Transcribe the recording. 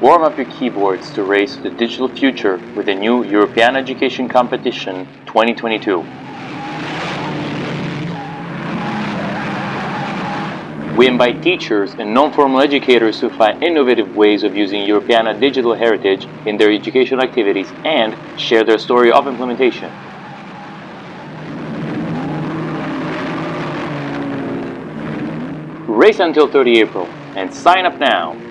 Warm up your keyboards to race the digital future with the new Europeana Education Competition 2022. We invite teachers and non-formal educators to find innovative ways of using Europeana digital heritage in their educational activities and share their story of implementation. Race until 30 April and sign up now